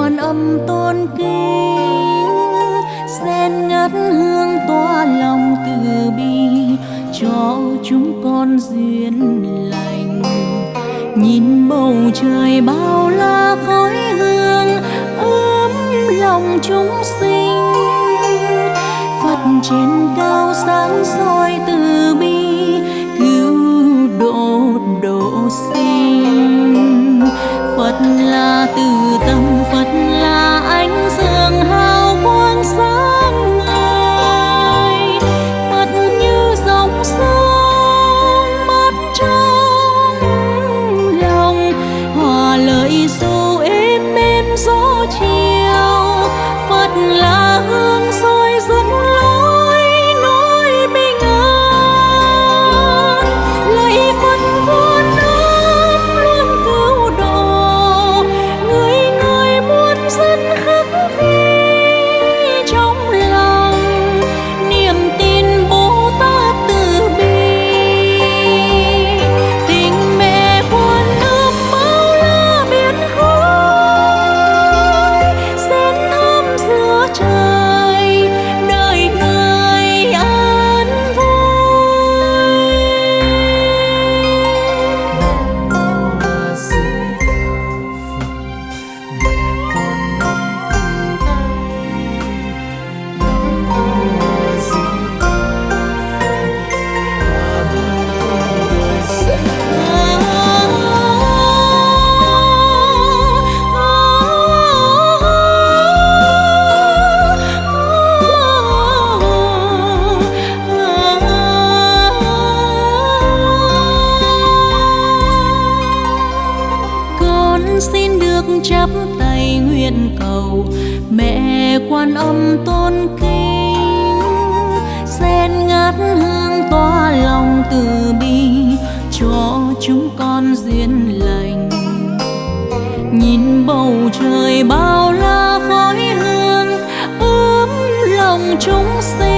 quan âm tôn kính sen ngát hương tỏa lòng từ bi, cho chúng con duyên lành. Nhìn bầu trời bao la khói hương, ấm lòng chúng sinh. Phật trên cao sáng soi từ là từ tâm phật. Xin được chắp tay nguyện cầu. Mẹ quan âm tôn kính sen ngát hương tỏa lòng từ bi, cho chúng con duyên lành. Nhìn bầu trời bao la khói hương ấm lòng chúng sinh